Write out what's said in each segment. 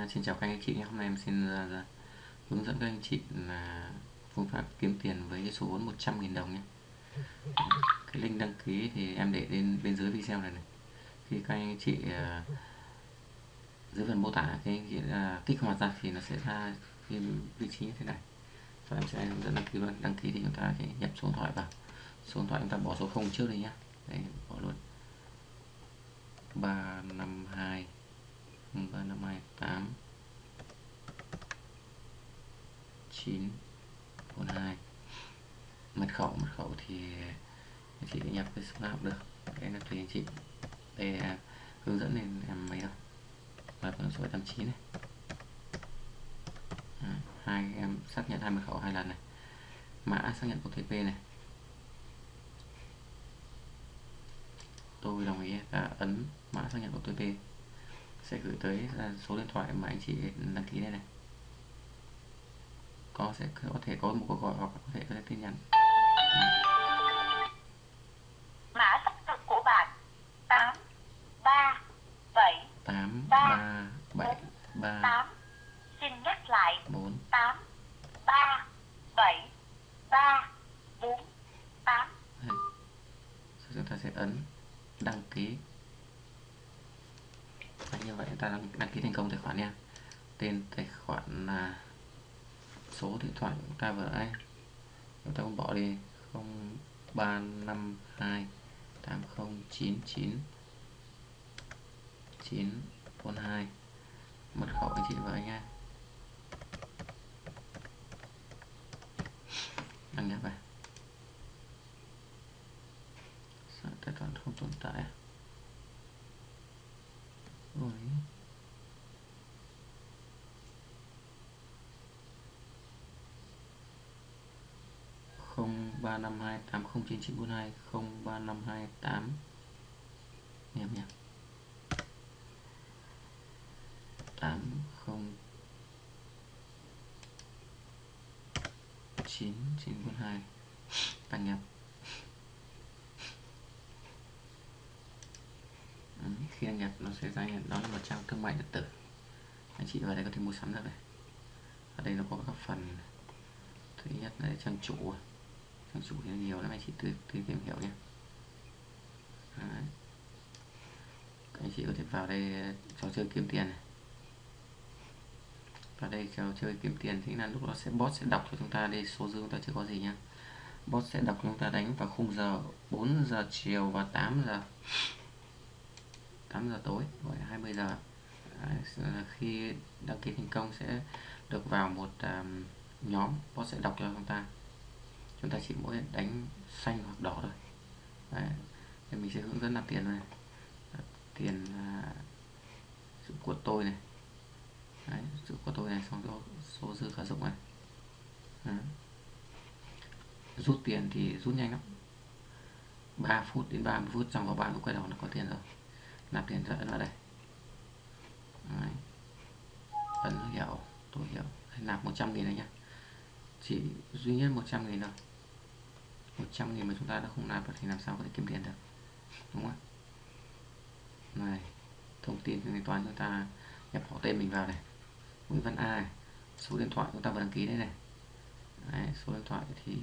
Vâng, xin chào các anh chị nhé. Hôm nay em xin uh, hướng dẫn các anh chị là phương pháp kiếm tiền với số vốn 100.000 đồng nhé. Cái link đăng ký thì em để lên bên dưới video này này. Khi các anh chị uh, dưới phần mô tả cái anh chị uh, kích hoạt ra thì nó sẽ ra cái vị trí như thế này. Và em sẽ hướng dẫn đăng ký luôn. Đăng ký thì chúng ta sẽ nhập số điện thoại vào. Số điện thoại chúng ta bỏ số 0 trước đi nhé. Đây bỏ luôn. 352 3528 9 42 mật khẩu mật khẩu thì chị nhập cái số nào cũng được. Cái là tùy anh chị. Đây là hướng dẫn nên em mấy đâu. Và con số 89 này. À, hai em xác nhận hai mật khẩu hai lần này. Mã xác nhận OTP này. Tôi đồng ý. Đã ấn mã xác nhận OTP sẽ gửi tới số điện thoại mà anh chị đăng ký đây này. Có sẽ có thể có một cuộc gọi hoặc có thể có tin nhắn. Mã xác thực của bạn tám ba bảy tám ba bảy ba tám. Xin nhắc lại bốn. tám ba bảy ba bốn tám. Chúng ta sẽ ấn đăng ký và như vậy. Ta đăng, đăng ký thành công tài khoản nha. Tên tài khoản là số điện thoại của chúng ta vừa nãy. Chúng ta cũng bỏ đi. 0352 8099 942 mật khẩu anh chị vừa nha. Đăng nhập vào tài khoản không tồn tại. Rồi. không, ba năm hai tám, không chín chín bốn hai, không ba năm hai tám. Em nhé. Tám, không, chín chín bốn hai. Tăng nhập khi đăng nhập nó sẽ ra hiện đó là một trang thương mại điện tử. Anh chị vào đây có thể mua sắm được này. Ở đây nó có các phần thứ nhất là trang chủ. Trang chủ thì nhiều lắm anh chị tự, tự tìm hiểu nhé. Đấy. anh chị có thể vào đây eh, trò chơi kiếm tiền này. Vào đây trò chơi kiếm tiền thì là lúc đó sẽ bot sẽ đọc cho chúng ta đây số dư chúng ta chưa có gì nhá. Bot sẽ đọc chúng ta đánh vào khung giờ 4 giờ chiều và 8 giờ. 8 giờ tối gọi 20 giờ. À, khi đăng ký thành công sẽ được vào một um, nhóm bot sẽ đọc cho chúng ta. Chúng ta chỉ mỗi đánh xanh hoặc đỏ thôi. Đấy. thì mình sẽ hướng dẫn nạp tiền này. Tiền uh, của tôi này. Đấy, sự của tôi này xong số, số dư khả dụng này. Đấy. rút tiền thì rút nhanh lắm. 3 phút đến 30 phút trong vòng 30 quay đầu là có tiền rồi nạp tiền thoại ấn vào đây. Đấy. ấn hiểu tôi hiểu. Nạp 100 nghìn này nhá. Chỉ duy nhất 100 nghìn thôi. 100 nghìn mà chúng ta đã không nạp được thì làm sao có thể kiếm tiền được? Đúng không này thông tin thanh toán chúng ta nhập họ tên mình vào này. Nguyễn Văn A này. số điện thoại chúng ta vừa đăng ký đây này. Đấy, số điện thoại thì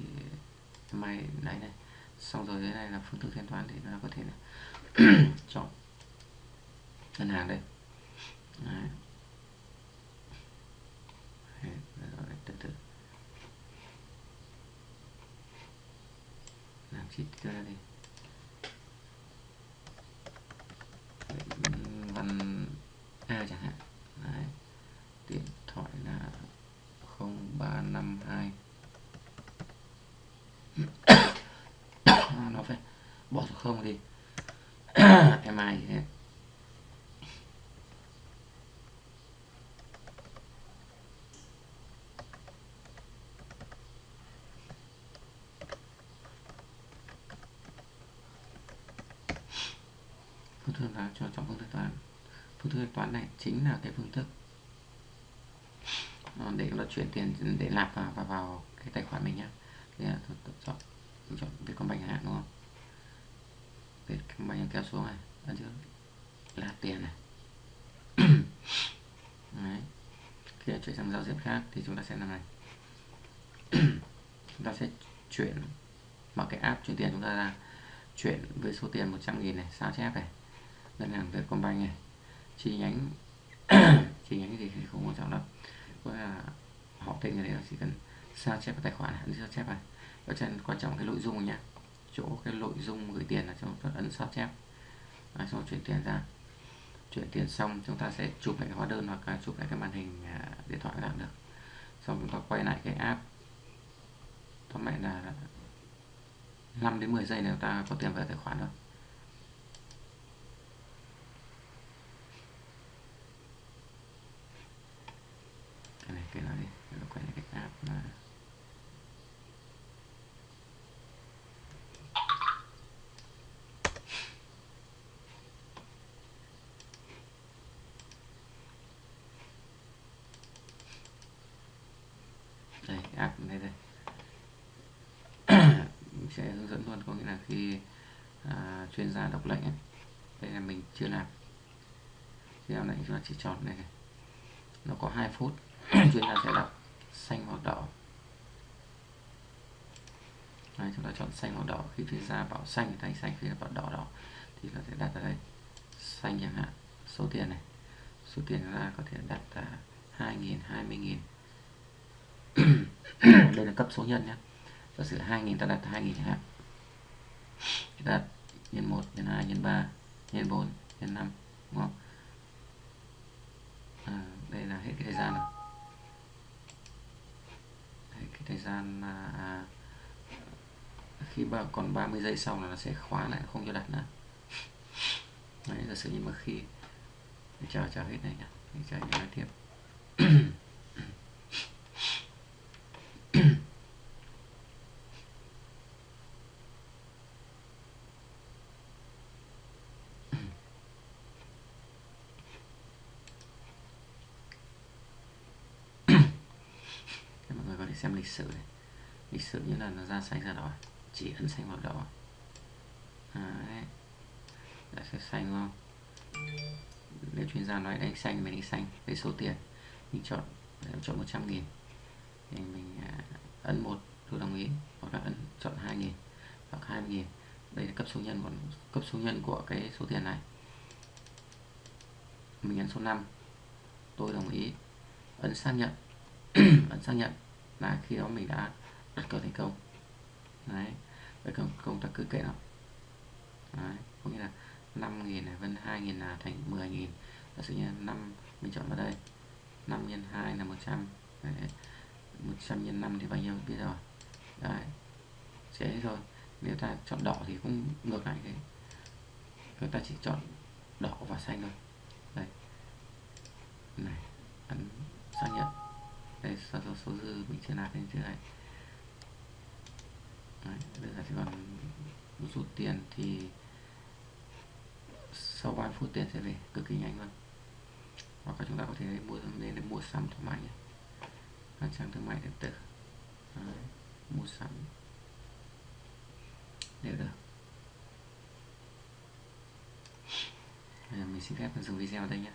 mày đấy này. Xong rồi dưới này là phương thức thanh toán thì nó có thể là chọn ngân hàng đây Đấy. Đấy, từ từ. Làm chít ra đi. Văn A chẳng hạn. Đấy. điện thoại là 0352 à, nó phải bỏ số không đi. Em ai gì hết phương thức là cho chọn phương thức toán. Phương thức toán này chính là cái phương thức ờ, để nó chuyển tiền để nạp vào, vào vào cái tài khoản mình nhá. Thì là tôi, tôi chọn tôi chọn Vietcombank hạn đúng không? Vietcombank kéo xuống này ở dưới là tiền này. Đấy. khi chuyển sang giao diện khác thì chúng ta sẽ làm này. Chúng ta sẽ chuyển mở cái app chuyển tiền chúng ta ra chuyển với số tiền 100 nghìn này sao chép này? Ngân hàng Vietcombank này. Chi nhánh chi nhánh thì không quan trọng lắm. có là họ tên người đấy chỉ cần sao chép tài khoản ấn sao chép này ở trên quan trọng cái nội dung nhé chỗ cái nội dung gửi tiền là trong ta ấn sao chép. À, xong chuyển tiền ra. Chuyển tiền xong chúng ta sẽ chụp lại cái hóa đơn hoặc là chụp lại cái màn hình à, điện thoại làm được. Xong chúng ta quay lại cái app. Tóm lại là 5 đến 10 giây nếu ta có tiền về tài khoản rồi cái này cái này đi nó quay lại cái app mà đây app đây đây. Mình sẽ hướng dẫn luôn có nghĩa là khi à, chuyên gia đọc lệnh ấy, đây là mình chưa làm khi làm lệnh chúng ta chỉ chọn này. Nó có 2 phút chúng ta sẽ đọc xanh hoặc đỏ. Đấy, chúng ta chọn xanh hoặc đỏ. Khi phía ra bảo xanh thì thành xanh khi bảo đỏ đỏ thì có thể đặt ở đây. Xanh chẳng hạn số tiền này. Số tiền ra có thể đặt là 2.000 20.000 đây là cấp số nhân nhé. Giả sử 2.000 ta đặt 2.000 chẳng hạn. Đặt nhân 1 nhân 2 nhân 3 nhân 4 nhân 5 đúng không? À, đây là hết cái thời gian rồi thời gian à, à khi ba, còn 30 giây sau là nó sẽ khóa lại không cho đặt nữa. Đấy giả sử như mà khi chờ chờ hết này nhá. Chờ nói tiếp mọi người có thể xem lịch sử này lịch sử như là nó ra xanh ra đỏ, chỉ ấn xanh hoặc đỏ. À, đấy. Đã sẽ xanh không? Nếu chuyên gia nói đánh xanh mình đánh xanh với số tiền. Mình chọn chọn 100 nghìn. Thì mình à, ấn một tôi đồng ý. Hoặc là ấn, chọn 2 nghìn hoặc 20 nghìn. Đây là cấp số nhân của, cấp số nhân của cái số tiền này. Mình ấn số 5 tôi đồng ý. Ấn xác nhận. Ấn xác nhận là khi đó mình đã đặt cược thành công. Đấy đặt công công ta cứ kệ nó đấy, có nghĩa là 5.000 này, vân 2.000 là thành 10.000 giả sử như 5 mình chọn vào đây 5 nhân 2 là 100 đấy. 100 nhân 5 thì bao nhiêu biết rồi. Đấy, sẽ rồi. Nếu ta chọn đỏ thì cũng ngược lại thế. Chúng ta chỉ chọn đỏ và xanh thôi đây này ấn xác nhận sao cho số, dư mình chưa nạp lên chưa này? Đấy, bây giờ chỉ còn rút tiền thì sau 3 phút tiền sẽ về cực kỳ nhanh luôn. Hoặc là chúng ta có thể mua lên để mua sắm thoải mái nhé các trang thương mại điện tử. Đấy, mua sắm. Đều được. Bây giờ mình xin phép dừng video ở đây nhé.